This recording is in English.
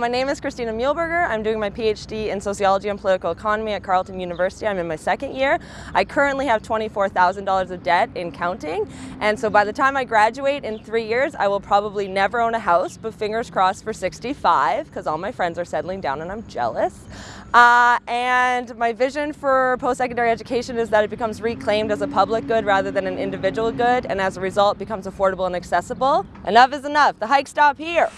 My name is Christina Muehlberger. I'm doing my PhD in Sociology and Political Economy at Carleton University. I'm in my second year. I currently have $24,000 of debt in counting. And so by the time I graduate in three years, I will probably never own a house, but fingers crossed for 65, because all my friends are settling down and I'm jealous. Uh, and my vision for post-secondary education is that it becomes reclaimed as a public good rather than an individual good, and as a result becomes affordable and accessible. Enough is enough. The hike stop here.